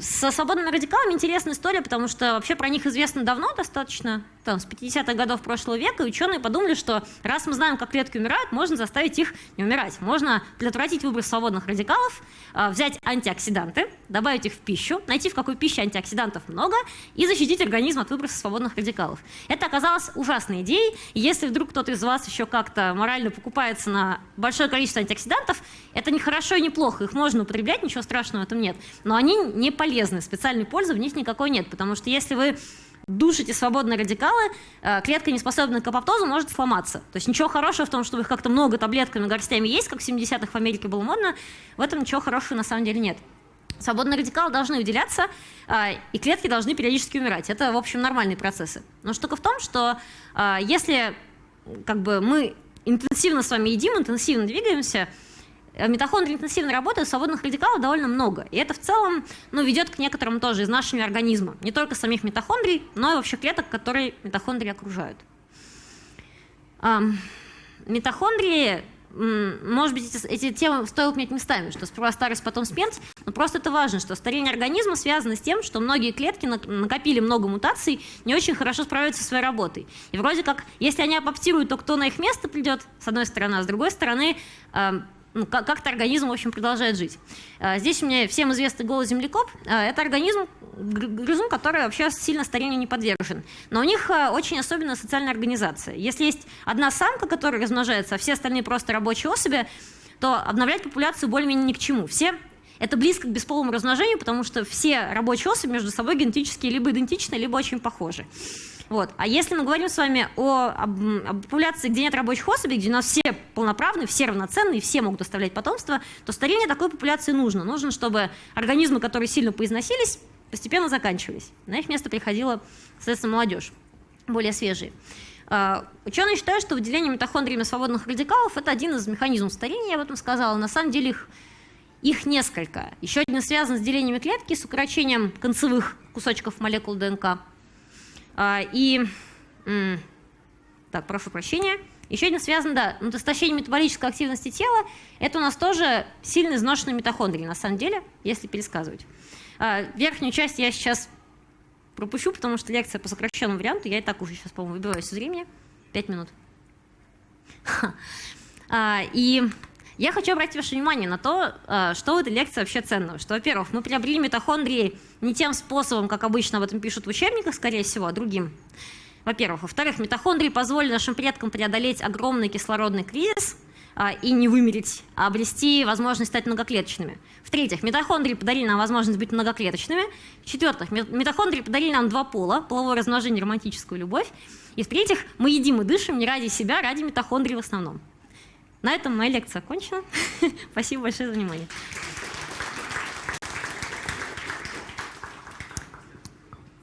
Со свободными радикалами интересная история, потому что вообще про них известно давно достаточно, там, с 50-х годов прошлого века, и ученые подумали, что раз мы знаем, как клетки умирают, можно заставить их не умирать. Можно предотвратить выброс свободных радикалов, а, взять антиоксиданты, добавить их в пищу, найти, в какой пище антиоксидантов много, и защитить организм от выброса свободных радикалов. Это оказалось ужасной идеей, если вдруг кто-то из вас еще как-то морально покупается на большое количество антиоксидантов, это не хорошо и не плохо, их можно употреблять, ничего страшного в этом нет, но они не полезны, специальной пользы в них никакой нет, потому что если вы душите свободные радикалы, э, клетка, не способная к апоптозу, может сломаться. То есть ничего хорошего в том, чтобы их как-то много таблетками, горстями есть, как в 70-х в Америке было модно, в этом ничего хорошего на самом деле нет. Свободные радикалы должны выделяться, э, и клетки должны периодически умирать. Это, в общем, нормальные процессы. Но штука в том, что э, если как бы, мы интенсивно с вами едим, интенсивно двигаемся, Э, митохондрии интенсивно работают, свободных радикалов довольно много. И это в целом ну, ведет к некоторым тоже изнашиванию организма. Не только самих митохондрий, но и вообще клеток, которые митохондрии окружают. Митохондрии может быть, эти, эти темы стоило поменять местами, что сперва старость, потом смерть, но просто это важно, что старение организма связано с тем, что многие клетки накопили много мутаций, не очень хорошо справляются со своей работой. И вроде как, если они апоптируют, то кто на их место придет, с одной стороны, а с другой стороны, ну, как-то организм, в общем, продолжает жить. А, здесь у меня всем известный голос землекоп. А, это организм, грызун, который вообще сильно старению не подвержен. Но у них а, очень особенная социальная организация. Если есть одна самка, которая размножается, а все остальные просто рабочие особи, то обновлять популяцию более-менее ни к чему. Все это близко к бесполому размножению, потому что все рабочие особи между собой генетически либо идентичны, либо очень похожи. Вот. А если мы говорим с вами о, об, об популяции, где нет рабочих особей, где у нас все полноправные, все равноценные, все могут оставлять потомство, то старение такой популяции нужно. Нужно, чтобы организмы, которые сильно поизносились, постепенно заканчивались. На их место приходила, соответственно, молодежь, более свежие. Uh, ученые считают, что выделение митохондриями свободных радикалов – это один из механизмов старения, я об этом сказала. На самом деле их, их несколько. Еще один связан с делением клетки, с укорочением концевых кусочков молекул ДНК. А, и, так, прошу прощения, еще один связан, да, ну, истощение метаболической активности тела, это у нас тоже сильно изношенные митохондрии, на самом деле, если пересказывать. А, верхнюю часть я сейчас пропущу, потому что лекция по сокращенному варианту, я и так уже сейчас, по-моему, выбиваюсь из времени. Пять минут. А, и я хочу обратить ваше внимание на то, э, что в этой лекции вообще ценного. Что, во-первых, мы приобрели митохондрии не тем способом, как обычно об этом пишут в учебниках, скорее всего, а другим. Во-первых. Во-вторых, митохондрии позволили нашим предкам преодолеть огромный кислородный кризис а, и не вымереть, а обрести возможность стать многоклеточными. В-третьих, митохондрии подарили нам возможность быть многоклеточными. В-четвертых, митохондрии подарили нам два пола, половое размножение, романтическую любовь. И в-третьих, мы едим и дышим не ради себя, а ради митохондрий в основном. На этом моя лекция окончена. [LAUGHS] Спасибо большое за внимание.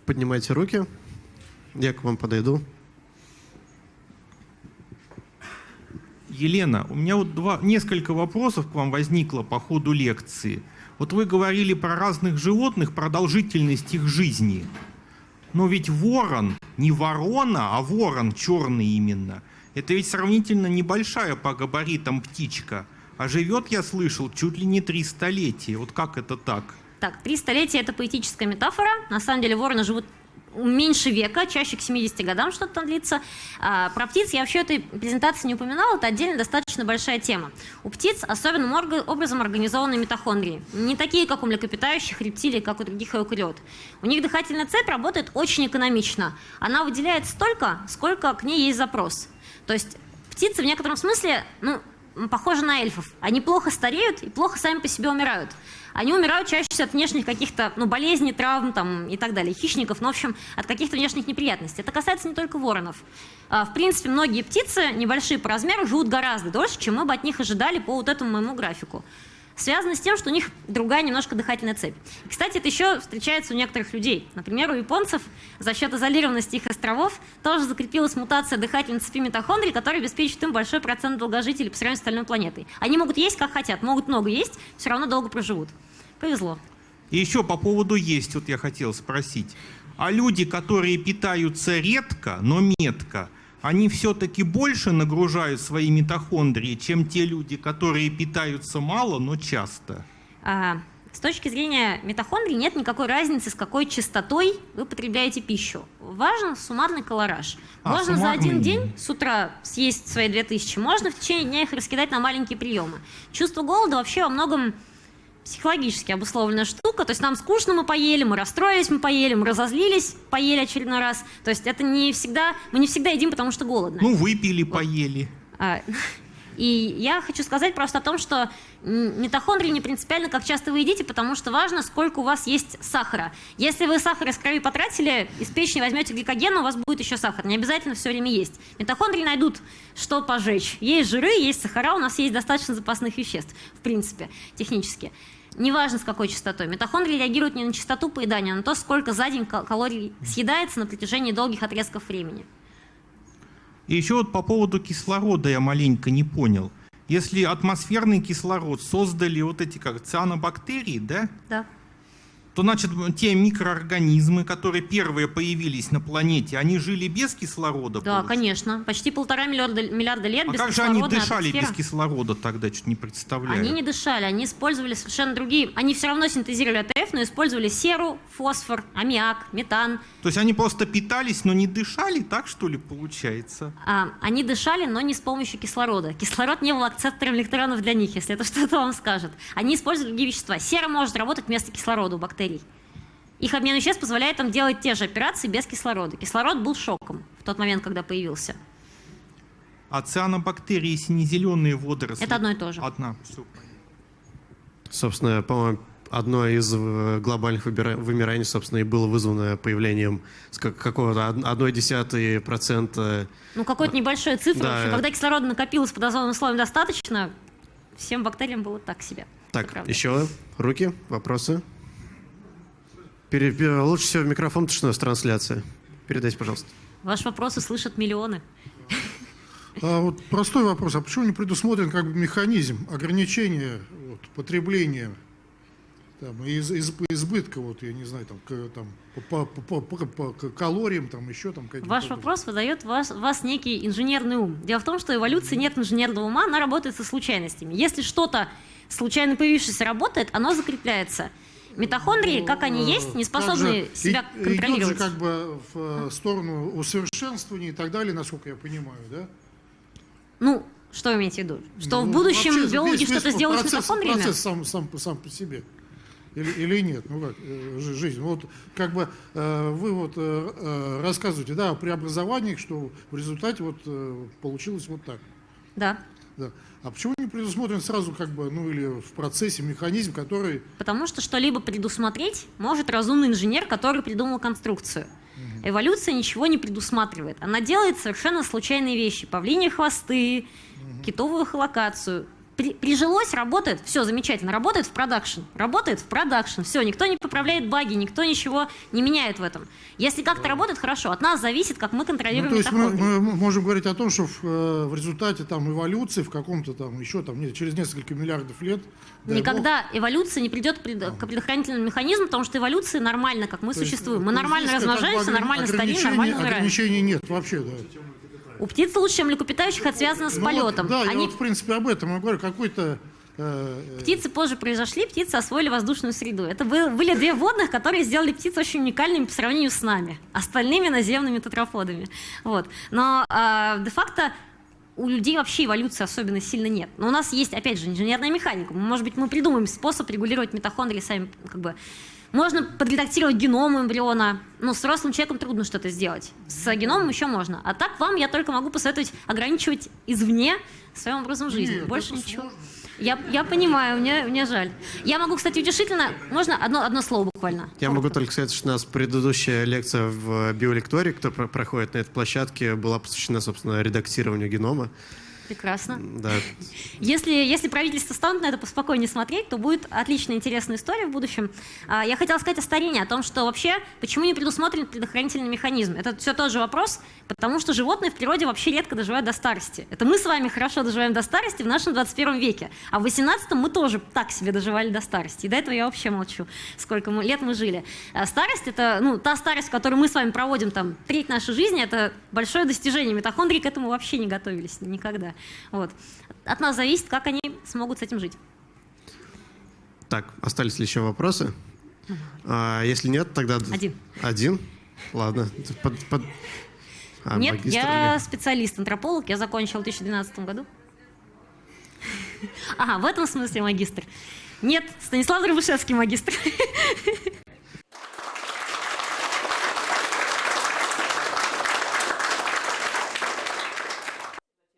Поднимайте руки. Я к вам подойду. Елена, у меня вот два, несколько вопросов к вам возникло по ходу лекции. Вот вы говорили про разных животных, продолжительность их жизни. Но ведь ворон, не ворона, а ворон черный именно – это ведь сравнительно небольшая по габаритам птичка. А живет, я слышал, чуть ли не три столетия. Вот как это так? Так, три столетия – это поэтическая метафора. На самом деле вороны живут меньше века, чаще к 70 годам что-то там длится. А, про птиц я вообще этой презентации не упоминала, это отдельно достаточно большая тема. У птиц особенным образом организованы митохондрии. Не такие, как у млекопитающих, рептилий, как у других эукариот. У них дыхательная цепь работает очень экономично. Она выделяет столько, сколько к ней есть запрос. То есть птицы в некотором смысле, ну, похожи на эльфов. Они плохо стареют и плохо сами по себе умирают. они умирают чаще всего от внешних каких-то ну, болезней, травм там, и так далее, хищников, ну, в общем, от каких-то внешних неприятностей. Это касается не только воронов. А, в принципе, многие птицы, небольшие по размеру, живут гораздо дольше, чем мы бы от них ожидали по вот этому моему графику связано с тем, что у них другая немножко дыхательная цепь. кстати, это еще встречается у некоторых людей. Например, у японцев за счет изолированности их островов тоже закрепилась мутация дыхательной цепи митохондрий, которая обеспечивает им большой процент долгожителей по сравнению с остальной планетой. Они могут есть как хотят, могут много есть, все равно долго проживут. Повезло. И еще по поводу есть, вот я хотел спросить. А люди, которые питаются редко, но метко, они все-таки больше нагружают свои митохондрии, чем те люди, которые питаются мало, но часто? А, с точки зрения митохондрий нет никакой разницы, с какой частотой вы потребляете пищу. Важен суммарный колораж. А, можно суммарный. за один день с утра съесть свои 2000, можно в течение дня их раскидать на маленькие приемы. Чувство голода вообще во многом психологически обусловленная штука. То есть нам скучно, мы поели, мы расстроились, мы поели, мы разозлились, поели очередной раз. То есть это не всегда, мы не всегда едим, потому что голодны. Ну, выпили, поели. А, [LAUGHS] и я хочу сказать просто о том, что митохондрии не принципиально, как часто вы едите, потому что важно, сколько у вас есть сахара. Если вы сахар из крови потратили, из печени возьмете гликоген, у вас будет еще сахар. Не обязательно все время есть. Митохондрии найдут, что пожечь. Есть жиры, есть сахара, у нас есть достаточно запасных веществ, в принципе, технически. Неважно, с какой частотой. Митохондрии реагируют не на частоту поедания, а на то, сколько за день калорий съедается на протяжении долгих отрезков времени. И еще вот по поводу кислорода я маленько не понял. Если атмосферный кислород создали вот эти как цианобактерии, да? Да то значит те микроорганизмы, которые первые появились на планете, они жили без кислорода? Да, получается? конечно. Почти полтора миллиарда, миллиарда лет а без как же они дышали атмосфера? без кислорода тогда? Чуть не представляю. Они не дышали, они использовали совершенно другие... Они все равно синтезировали АТФ, но использовали серу, фосфор, аммиак, метан. То есть они просто питались, но не дышали, так что ли получается? А, они дышали, но не с помощью кислорода. Кислород не был акцептором электронов для них, если это [LAUGHS] что-то вам скажет. Они использовали другие вещества. Сера может работать вместо кислорода у бактерий бактерий. Их обмен веществ позволяет им делать те же операции без кислорода. Кислород был шоком в тот момент, когда появился. А цианобактерии, сине-зеленые водоросли? Это одно и то же. Одна. Собственно, по-моему, одно из э, глобальных вымираний, собственно, и было вызвано появлением какого-то одной десятой процента. Ну, какой-то небольшой цифры. Да. Когда кислорода накопилось под озоновым слоем достаточно, всем бактериям было так себе. Так, еще руки, вопросы? Пере, лучше всего в микрофон, потому что у нас трансляция. Передайте, пожалуйста. Ваш вопрос услышат миллионы. А вот простой вопрос. А почему не предусмотрен как бы механизм ограничения вот, потребления там, из, из, избытка, вот, я не знаю, там, к, там, по, по, по, по, по калориям, там, еще там какие-то... Ваш вопрос выдает вас, вас некий инженерный ум. Дело в том, что эволюции нет инженерного ума, она работает со случайностями. Если что-то случайно появившееся работает, оно закрепляется – Митохондрии, как они есть, не способны себя контролировать. Идет же как бы в э, сторону усовершенствования и так далее, насколько я понимаю, да? Ну, что вы имеете в виду? Что ну, в будущем вообще, биологи что-то сделают процесс, с митохондриями? Процесс сам, сам, сам по себе. Или, или нет? Ну как, э, жизнь. Вот как бы э, вы вот рассказываете, да, о преобразованиях, что в результате вот получилось вот так. Да. Да. А почему не предусмотрен сразу, как бы, ну или в процессе механизм, который... Потому что что-либо предусмотреть может разумный инженер, который придумал конструкцию. Угу. Эволюция ничего не предусматривает. Она делает совершенно случайные вещи. Павлиньи хвосты, угу. китовую холокацию при, прижилось, работает, все замечательно, работает в продакшн, работает в продакшн, все, никто не поправляет баги, никто ничего не меняет в этом. Если как-то работает, хорошо, от нас зависит, как мы контролируем ну, То есть мы, мы можем говорить о том, что в, э, в результате там эволюции, в каком-то там еще там нет, через несколько миллиардов лет... Никогда бог, эволюция не придет пред, к предохранительному механизму, потому что эволюция нормально, как мы то существуем. Есть, мы нормально размножаемся, нормально стареем, нормально умираем. Ограничений нет вообще, да. У птиц лучше, чем млекопитающих, это связано с ну, полетом. Вот, да, Они... я вот, в принципе, об этом я говорю. Какой-то э, Птицы позже произошли, птицы освоили воздушную среду. Это были две водных, которые сделали птиц очень уникальными по сравнению с нами, остальными наземными тетрафодами. Вот. Но э, де-факто у людей вообще эволюции особенно сильно нет. Но у нас есть, опять же, инженерная механика. Может быть, мы придумаем способ регулировать митохондрии сами, как бы, можно подредактировать геном эмбриона. Ну, с взрослым человеком трудно что-то сделать. С геномом еще можно. А так вам я только могу посоветовать ограничивать извне своим образом жизни. Нет, Больше ничего. Сложно. Я, я понимаю, мне, мне жаль. Я могу, кстати, утешительно... Можно одно, одно слово буквально? Я могу только сказать, что у нас предыдущая лекция в биолектории, кто про- проходит на этой площадке, была посвящена, собственно, редактированию генома. Прекрасно. Да. Если, если правительство станет на это поспокойнее смотреть, то будет отличная интересная история в будущем. А, Я хотела сказать о старении, о том, что вообще, почему не предусмотрен предохранительный механизм. Это все тот же вопрос, потому что животные в природе вообще редко доживают до старости. Это мы с вами хорошо доживаем до старости в нашем 21 веке, а в 18-м мы тоже так себе доживали до старости. И до этого я вообще молчу, сколько мы, лет мы жили. А Старость — это ну, та старость, которую мы с вами проводим там треть нашей жизни, это большое достижение. Митохондрии к этому вообще не готовились никогда. Вот. От нас зависит, как они смогут с этим жить. Так, остались ли еще вопросы? А, если нет, тогда... Один. Один? Ладно. Под- под- А, Нет, я или- специалист, антрополог, я закончил в 2012 году. [LAUGHS] Ага, в этом смысле магистр. Нет, Станислав Дробышевский магистр. [LAUGHS]